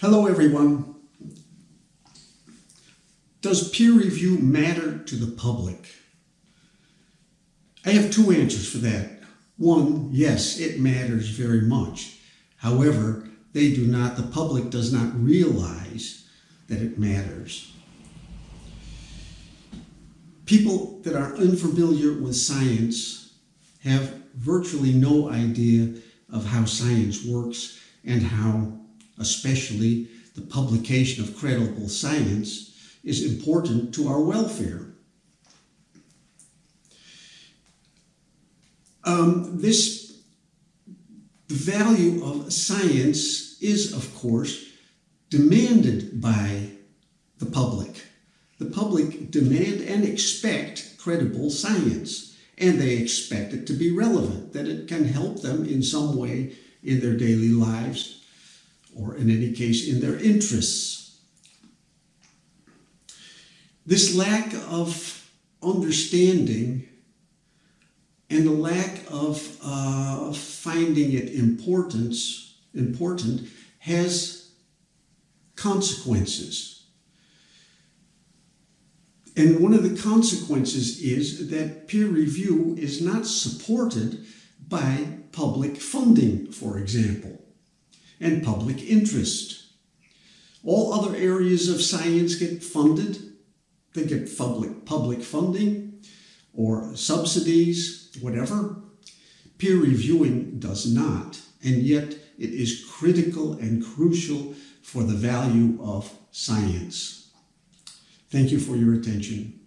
Hello, everyone. Does peer review matter to the public? I have two answers for that. One, yes, it matters very much. However, they do not, the public does not realize that it matters. People that are unfamiliar with science have virtually no idea of how science works and how, especially, the publication of credible science is important to our welfare. Um, this the value of science is, of course, demanded by the public. The public demand and expect credible science, and they expect it to be relevant, that it can help them in some way in their daily lives, or in any case, in their interests. This lack of understanding and the lack of uh, finding it importance, important has consequences. And one of the consequences is that peer review is not supported by public funding, for example, and public interest. All other areas of science get funded. They get public, public funding or subsidies, whatever. Peer reviewing does not, and yet it is critical and crucial for the value of science. Thank you for your attention.